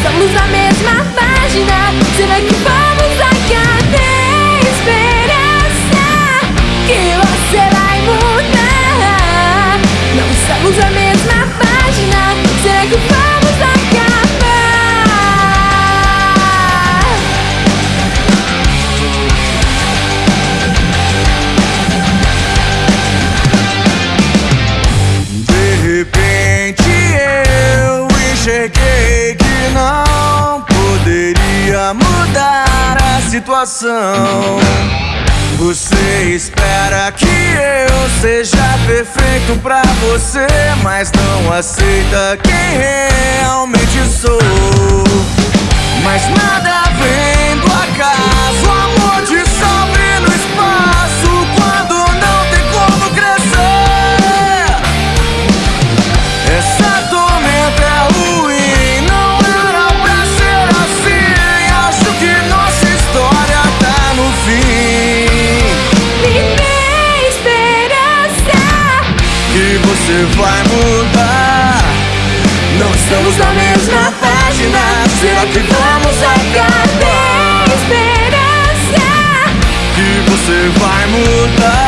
estamos na mesma página. Será que vamos acabar? Esperança que você vai mudar. Não estamos na mesma página. Será que vamos acabar? De repente eu enxerguei não poderia mudar a situação. Você espera que eu seja perfeito pra você, mas não aceita quem realmente sou. Mas nada você vai mudar. Não estamos na mesma página. Será que vamos acabar? Esperança. Que você vai mudar.